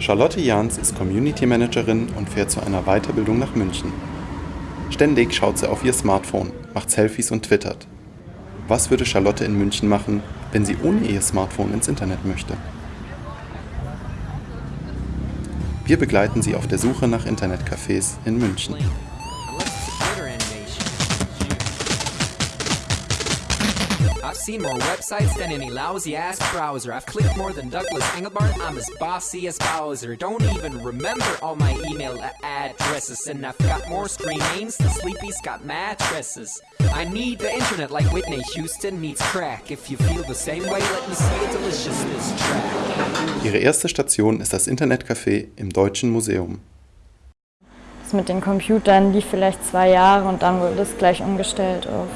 Charlotte Jahns ist Community Managerin und fährt zu einer Weiterbildung nach München. Ständig schaut sie auf ihr Smartphone, macht Selfies und twittert. Was würde Charlotte in München machen, wenn sie ohne ihr Smartphone ins Internet möchte? Wir begleiten sie auf der Suche nach Internetcafés in München. I've seen more websites than any lousy ass browser. I've clicked more than Douglas Engelbart. I'm as bossy as Bowser. Don't even remember all my email addresses. And I've got more screen names than Sleepy's got mattresses. I need the internet like Whitney Houston needs crack. If you feel the same way, let me see a deliciousness track. Ihre erste Station ist das Internetcafé im Deutschen Museum. Das mit den Computern lief vielleicht zwei Jahre und dann wurde es gleich umgestellt auf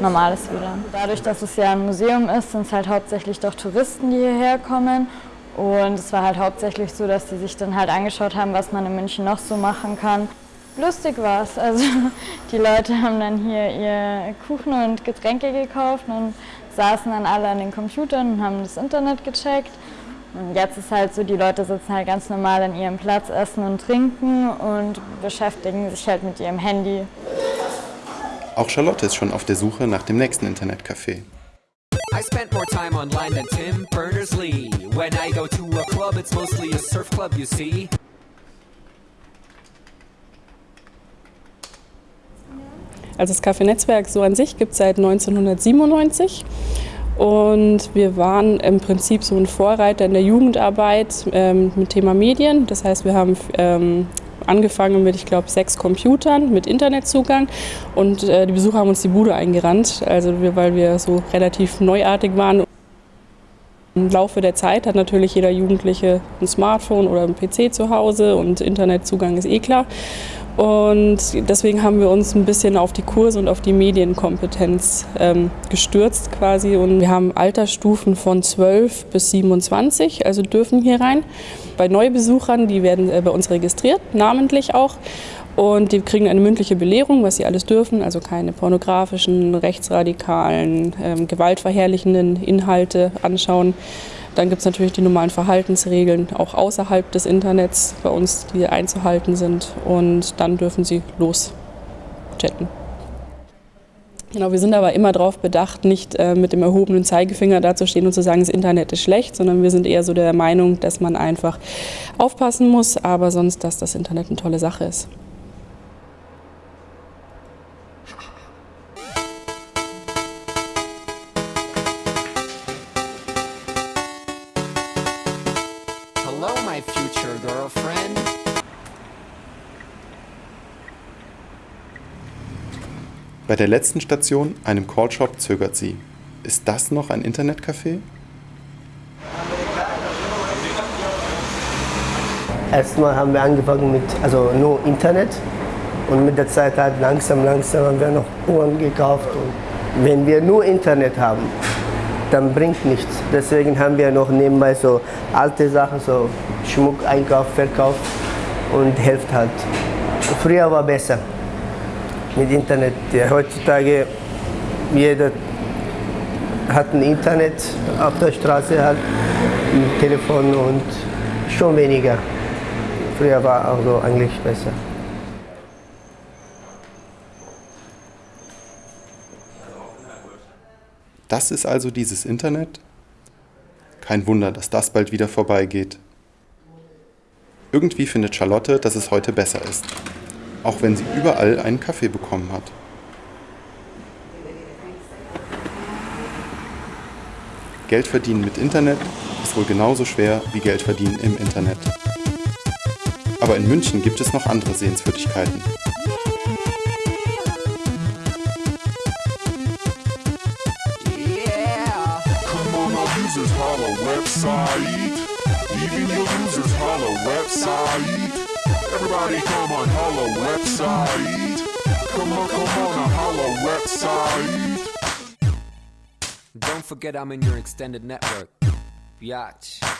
normales WLAN. Dadurch, dass es ja ein Museum ist, sind es halt hauptsächlich doch Touristen, die hierher kommen. Und es war halt hauptsächlich so, dass die sich dann halt angeschaut haben, was man in München noch so machen kann. Lustig war es. Also die Leute haben dann hier ihr Kuchen und Getränke gekauft und saßen dann alle an den Computern und haben das Internet gecheckt. Und jetzt ist halt so, die Leute sitzen halt ganz normal an ihrem Platz, essen und trinken und beschäftigen sich halt mit ihrem Handy. Auch Charlotte ist schon auf der Suche nach dem nächsten Internetcafé. I spent more time online than Tim Berners-Lee. When I go to a club, it's mostly a surf club, you see. Also das Café-Netzwerk so an sich gibt es seit 1997 und wir waren im Prinzip so ein Vorreiter in der Jugendarbeit ähm, mit Thema Medien. Das heißt, wir haben ähm, angefangen mit, ich glaube, sechs Computern mit Internetzugang und äh, die Besucher haben uns die Bude eingerannt, also wir, weil wir so relativ neuartig waren. Im Laufe der Zeit hat natürlich jeder Jugendliche ein Smartphone oder ein PC zu Hause und Internetzugang ist eh klar. Und deswegen haben wir uns ein bisschen auf die Kurse und auf die Medienkompetenz ähm, gestürzt quasi. Und wir haben Altersstufen von 12 bis 27, also dürfen hier rein. Bei Neubesuchern, die werden äh, bei uns registriert, namentlich auch. Und die kriegen eine mündliche Belehrung, was sie alles dürfen, also keine pornografischen, rechtsradikalen, ähm, gewaltverherrlichenden Inhalte anschauen. Dann gibt es natürlich die normalen Verhaltensregeln, auch außerhalb des Internets bei uns, die einzuhalten sind. Und dann dürfen sie loschatten. Genau, wir sind aber immer darauf bedacht, nicht äh, mit dem erhobenen Zeigefinger dazustehen und zu sagen, das Internet ist schlecht, sondern wir sind eher so der Meinung, dass man einfach aufpassen muss, aber sonst, dass das Internet eine tolle Sache ist. My future girlfriend. Bei der letzten Station, einem Callshop, zögert sie. Ist das noch ein Internetcafé? Erstmal haben wir angefangen mit also nur Internet und mit der Zeit halt langsam, langsam haben wir noch Uhren gekauft. Und wenn wir nur Internet haben, dann bringt nichts. Deswegen haben wir noch nebenbei so alte Sachen, so Schmuck, Einkauf, Verkauf und hilft halt. Früher war besser mit Internet. Ja, heutzutage jeder hat ein Internet auf der Straße halt, ein Telefon und schon weniger. Früher war auch so eigentlich besser. Das ist also dieses Internet? Kein Wunder, dass das bald wieder vorbeigeht. Irgendwie findet Charlotte, dass es heute besser ist. Auch wenn sie überall einen Kaffee bekommen hat. Geld verdienen mit Internet ist wohl genauso schwer wie Geld verdienen im Internet. Aber in München gibt es noch andere Sehenswürdigkeiten. Users holla website. Even your users holla website. Everybody come on holla website. Come on, come on, a holla website. Don't forget I'm in your extended network. Biatch.